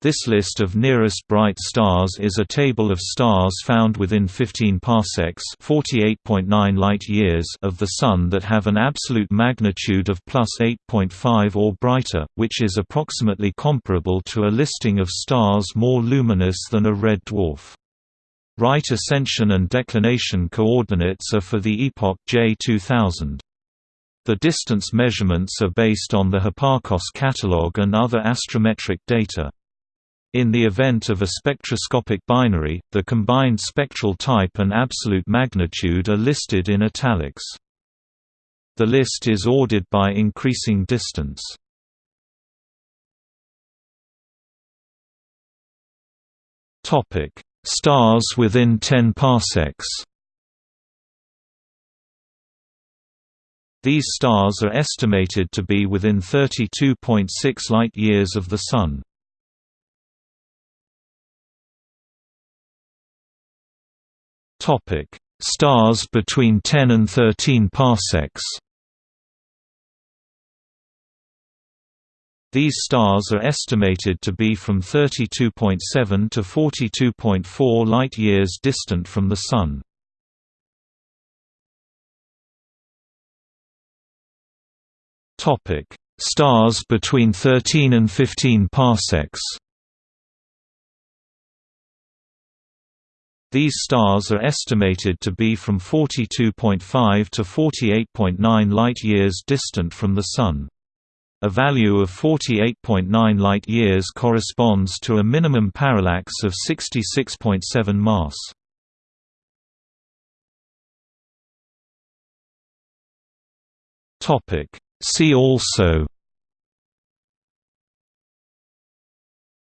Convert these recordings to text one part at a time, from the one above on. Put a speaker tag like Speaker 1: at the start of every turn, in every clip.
Speaker 1: This list of nearest bright stars is a table of stars found within 15 parsecs (48.9 light-years) of the Sun that have an absolute magnitude of plus 8.5 or brighter, which is approximately comparable to a listing of stars more luminous than a red dwarf. Right ascension and declination coordinates are for the epoch J2000. The distance measurements are based on the Hipparcos catalog and other astrometric data. In the event of a spectroscopic binary, the combined spectral type and absolute magnitude are listed in italics. The list is ordered by increasing distance. Topic: Stars within 10 parsecs. These stars are estimated to be within 32.6 light-years of the Sun. Topic: Stars between 10 and 13 parsecs. These stars are estimated to be from 32.7 to 42.4 light-years distant from the Sun. Stars between 13 and 15 parsecs. These stars are estimated to be from 42.5 to 48.9 light-years distant from the Sun. A value of 48.9 light-years corresponds to a minimum parallax of 66.7 mas. See also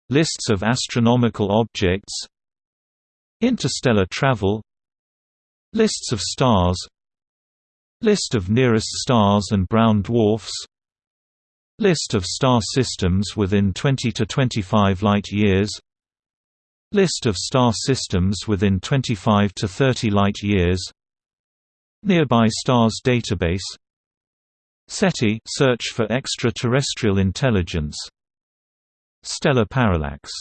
Speaker 1: Lists of astronomical objects Interstellar travel Lists of stars List of nearest stars and brown dwarfs List of star systems within 20 to 25 light-years List of star systems within 25 to 30 light-years Nearby stars database SETI search for extraterrestrial intelligence Stellar parallax